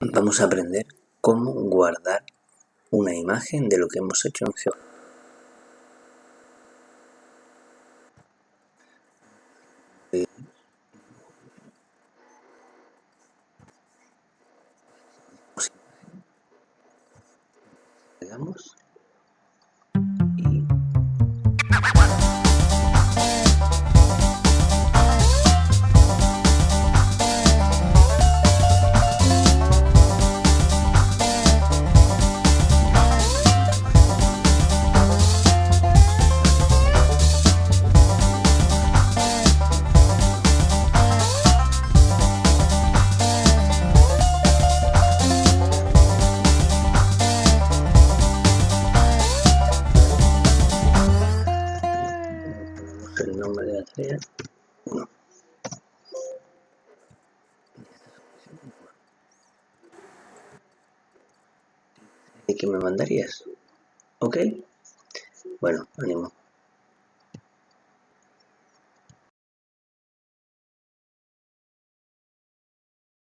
Vamos a aprender cómo guardar una imagen de lo que hemos hecho en GeoGebra. Nombre de la tarea 1. ¿Y qué me mandarías? ¿Ok? Bueno, ánimo.